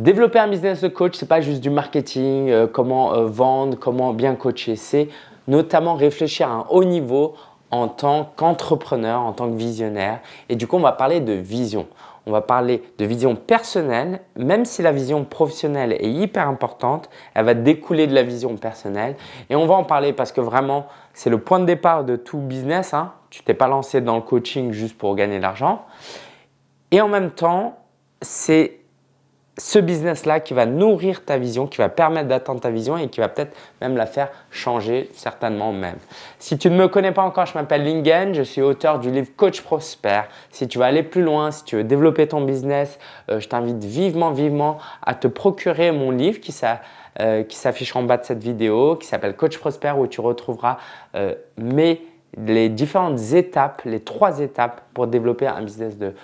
Développer un business de coach, ce n'est pas juste du marketing, euh, comment euh, vendre, comment bien coacher. C'est notamment réfléchir à un haut niveau en tant qu'entrepreneur, en tant que visionnaire. Et du coup, on va parler de vision. On va parler de vision personnelle, même si la vision professionnelle est hyper importante, elle va découler de la vision personnelle. Et on va en parler parce que vraiment, c'est le point de départ de tout business. Hein. Tu t'es pas lancé dans le coaching juste pour gagner de l'argent. Et en même temps, c'est ce business-là qui va nourrir ta vision, qui va permettre d'atteindre ta vision et qui va peut-être même la faire changer, certainement même. Si tu ne me connais pas encore, je m'appelle Lingen, je suis auteur du livre Coach Prosper. Si tu veux aller plus loin, si tu veux développer ton business, euh, je t'invite vivement, vivement à te procurer mon livre qui euh, s'affiche en bas de cette vidéo, qui s'appelle Coach Prosper où tu retrouveras euh, les différentes étapes, les trois étapes pour développer un business de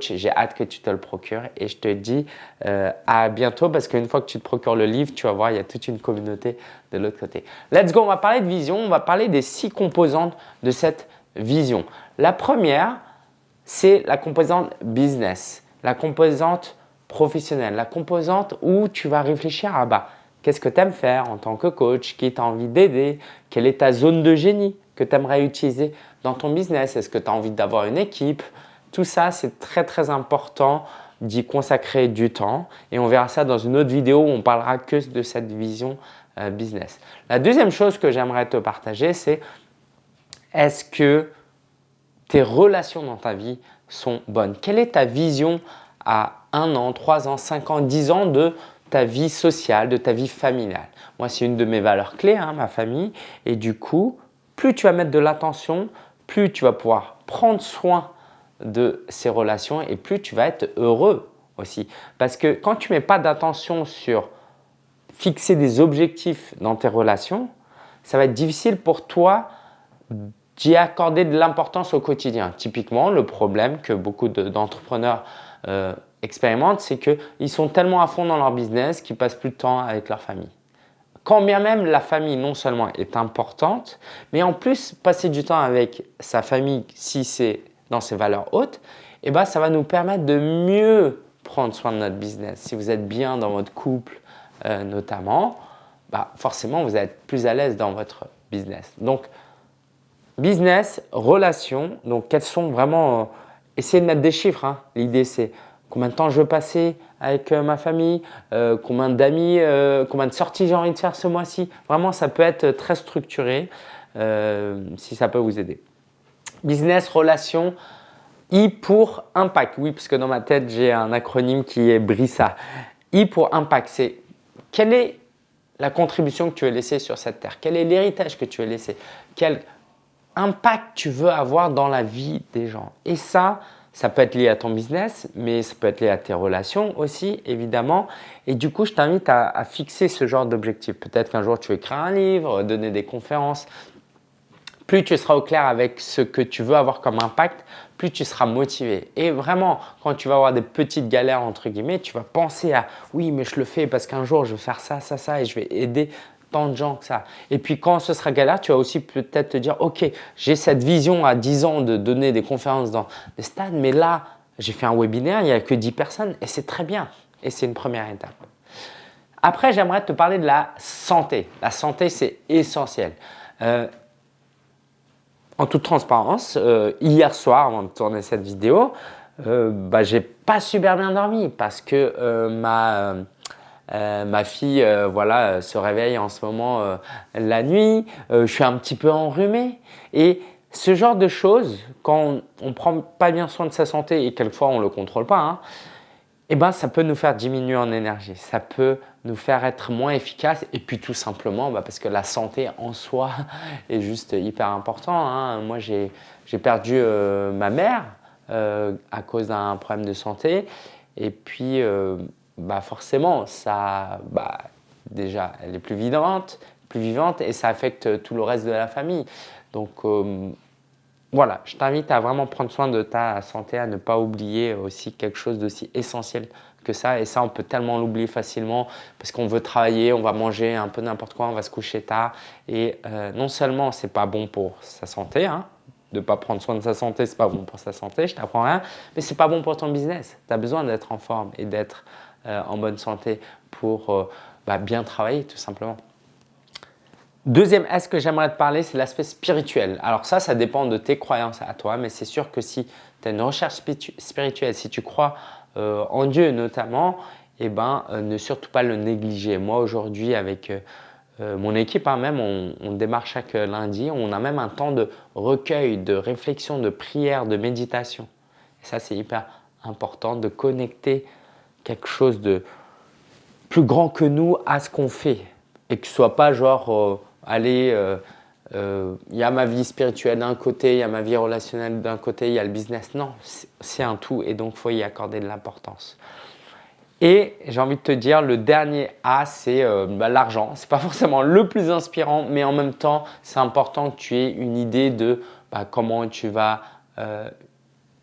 J'ai hâte que tu te le procures et je te dis euh, à bientôt parce qu'une fois que tu te procures le livre, tu vas voir, il y a toute une communauté de l'autre côté. Let's go, on va parler de vision, on va parler des six composantes de cette vision. La première, c'est la composante business, la composante professionnelle, la composante où tu vas réfléchir à bah, qu'est-ce que tu aimes faire en tant que coach, qui tu as envie d'aider, quelle est ta zone de génie, que tu aimerais utiliser dans ton business Est-ce que tu as envie d'avoir une équipe Tout ça, c'est très très important d'y consacrer du temps et on verra ça dans une autre vidéo où on parlera que de cette vision euh, business. La deuxième chose que j'aimerais te partager, c'est est-ce que tes relations dans ta vie sont bonnes? Quelle est ta vision à un an, trois ans, cinq ans, dix ans de ta vie sociale, de ta vie familiale? Moi, c'est une de mes valeurs clés, hein, ma famille. Et du coup, plus tu vas mettre de l'attention, plus tu vas pouvoir prendre soin de ces relations et plus tu vas être heureux aussi. Parce que quand tu ne mets pas d'attention sur fixer des objectifs dans tes relations, ça va être difficile pour toi d'y accorder de l'importance au quotidien. Typiquement, le problème que beaucoup d'entrepreneurs euh, expérimentent, c'est qu'ils sont tellement à fond dans leur business qu'ils passent plus de temps avec leur famille. Quand bien même la famille non seulement est importante, mais en plus passer du temps avec sa famille si c'est dans ses valeurs hautes, eh ben, ça va nous permettre de mieux prendre soin de notre business. Si vous êtes bien dans votre couple euh, notamment, bah, forcément vous êtes plus à l'aise dans votre business. Donc business, relation, donc quels sont vraiment… Euh, essayez de mettre des chiffres. Hein. L'idée c'est combien de temps je veux passer avec euh, ma famille, combien d'amis, combien de sorties j'ai envie de faire ce mois-ci. Vraiment, ça peut être très structuré si ça peut vous aider. Business, relation, I pour impact. Oui, parce que dans ma tête, j'ai un acronyme qui est BRISA. I pour impact, c'est quelle est la contribution que tu veux laisser sur cette terre? Quel est l'héritage que tu veux laisser? Quel impact tu veux avoir dans la vie des gens? Et ça, ça peut être lié à ton business, mais ça peut être lié à tes relations aussi, évidemment. Et du coup, je t'invite à, fixer ce genre d'objectif. Peut-être qu'un jour, tu écrire un livre, donner des conférences. Plus tu seras au clair avec ce que tu veux avoir comme impact, plus tu seras motivé. Et vraiment, quand tu vas avoir des petites galères, entre guillemets, tu vas penser à « oui, mais je le fais parce qu'un jour, je vais faire ça, ça, ça et je vais aider tant de gens que ça. Et puis quand ce sera galère, tu vas aussi peut-être te dire, ok, j'ai cette vision à 10 ans de donner des conférences dans des stades, mais là, j'ai fait un webinaire, il n'y a que 10 personnes et c'est très bien. Et c'est une première étape. Après, j'aimerais te parler de la santé. La santé, c'est essentiel. Euh, en toute transparence, euh, hier soir, avant de tourner cette vidéo, euh, bah, j'ai pas super bien dormi parce que ma euh, ma fille euh, voilà, euh, se réveille en ce moment la nuit, je suis un petit peu enrhumé. Et ce genre de choses, quand on ne prend pas bien soin de sa santé et quelquefois on ne le contrôle pas, hein, eh ben, ça peut nous faire diminuer en énergie, ça peut nous faire être moins efficace et puis tout simplement bah, parce que la santé en soi est juste hyper important. Hein. Moi j'ai perdu ma mère à cause d'un problème de santé et puis bah forcément, ça, bah, déjà, elle est plus vivante, plus vivante et ça affecte tout le reste de la famille. Donc, euh, voilà, je t'invite à vraiment prendre soin de ta santé, à ne pas oublier aussi quelque chose d'aussi essentiel que ça. Et ça, on peut tellement l'oublier facilement parce qu'on veut travailler, on va manger un peu n'importe quoi, on va se coucher tard. Et euh, non seulement c'est pas bon pour sa santé, hein, de ne pas prendre soin de sa santé, c'est pas bon pour sa santé, je t'apprends rien, mais c'est pas bon pour ton business. Tu as besoin d'être en forme et d'être en bonne santé pour bah, bien travailler tout simplement. Deuxième S que j'aimerais te parler, c'est l'aspect spirituel. Alors ça, ça dépend de tes croyances à toi, mais c'est sûr que si tu as une recherche spirituelle, si tu crois euh, en Dieu notamment, eh ben, euh, ne surtout pas le négliger. Moi aujourd'hui avec euh, mon équipe hein, même, on, démarre chaque lundi, on a même un temps de recueil, de réflexion, de prière, de méditation. Et ça c'est hyper important de connecter quelque chose de plus grand que nous à ce qu'on fait et que ce soit pas genre allez, euh, euh, il y a ma vie spirituelle d'un côté, il y a ma vie relationnelle d'un côté, il y a le business. Non, c'est un tout et donc il faut y accorder de l'importance. Et j'ai envie de te dire, le dernier A, c'est euh, bah, l'argent. Ce n'est pas forcément le plus inspirant, mais en même temps, c'est important que tu aies une idée de bah, comment tu vas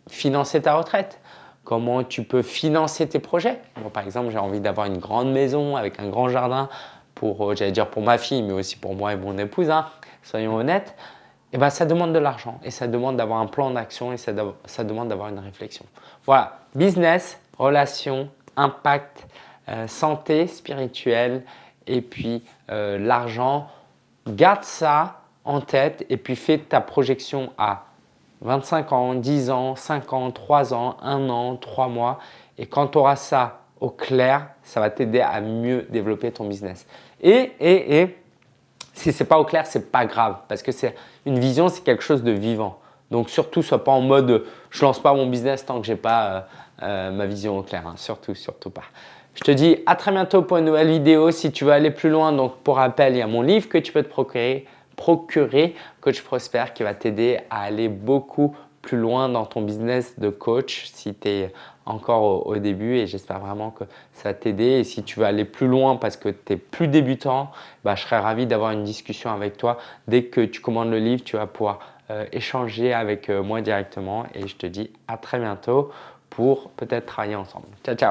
financer ta retraite, comment tu peux financer tes projets. par exemple, j'ai envie d'avoir une grande maison avec un grand jardin pour, euh, j'allais dire pour ma fille, mais aussi pour moi et mon épouse, hein, soyons honnêtes, eh ben, ça demande de l'argent et ça demande d'avoir un plan d'action et ça, ça demande d'avoir une réflexion. Voilà, business, relations, impact, euh, santé spirituelle et puis euh, l'argent. Garde ça en tête et puis fais ta projection à 25 ans, 10 ans, 5 ans, 3 ans, 1 an, 3 mois. Et quand tu auras ça au clair, ça va t'aider à mieux développer ton business. Et, et, et si ce n'est pas au clair, ce n'est pas grave parce que c'est une vision, c'est quelque chose de vivant. Donc surtout, sois pas en mode je lance pas mon business tant que j'ai pas euh, euh, ma vision au clair. Hein. Surtout, surtout pas. Je te dis à très bientôt pour une nouvelle vidéo. Si tu veux aller plus loin, donc pour rappel, il y a mon livre que tu peux te procurer, procurer Coach Prosper qui va t'aider à aller beaucoup plus loin dans ton business de coach si tu es encore au, début et j'espère vraiment que ça va t'aider. Et si tu veux aller plus loin parce que tu es plus débutant, bah, je serais ravi d'avoir une discussion avec toi. Dès que tu commandes le livre, tu vas pouvoir euh, échanger avec euh, moi directement et je te dis à très bientôt pour peut-être travailler ensemble. Ciao, ciao